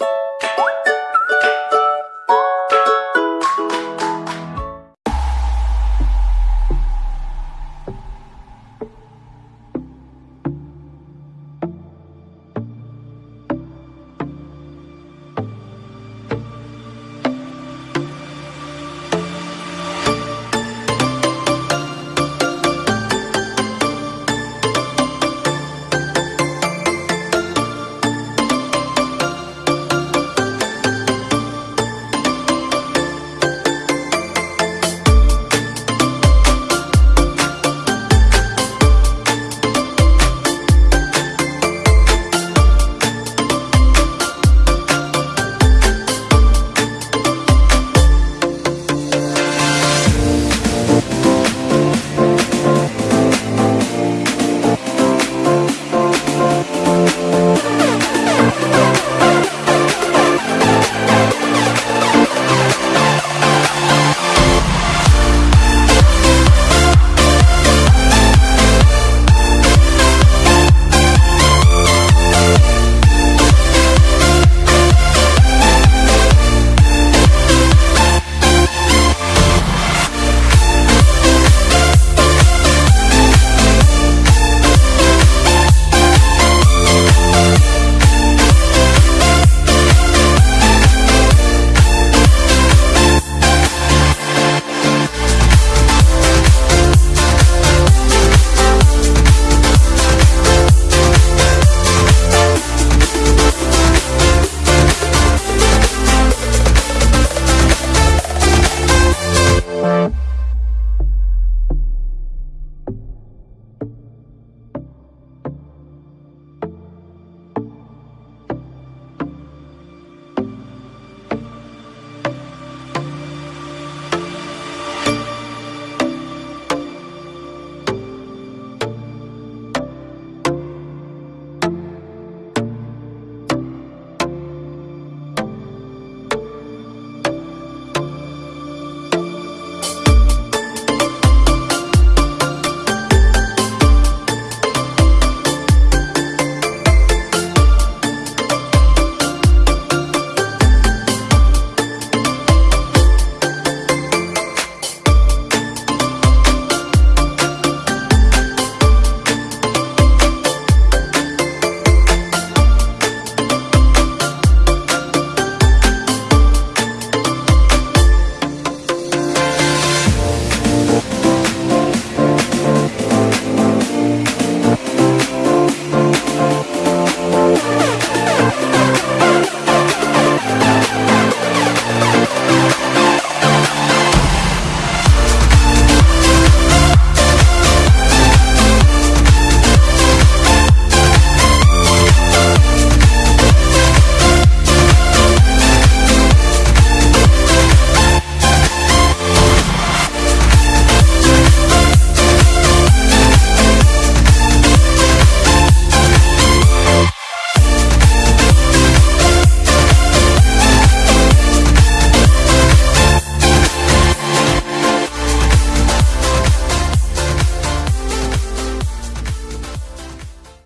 you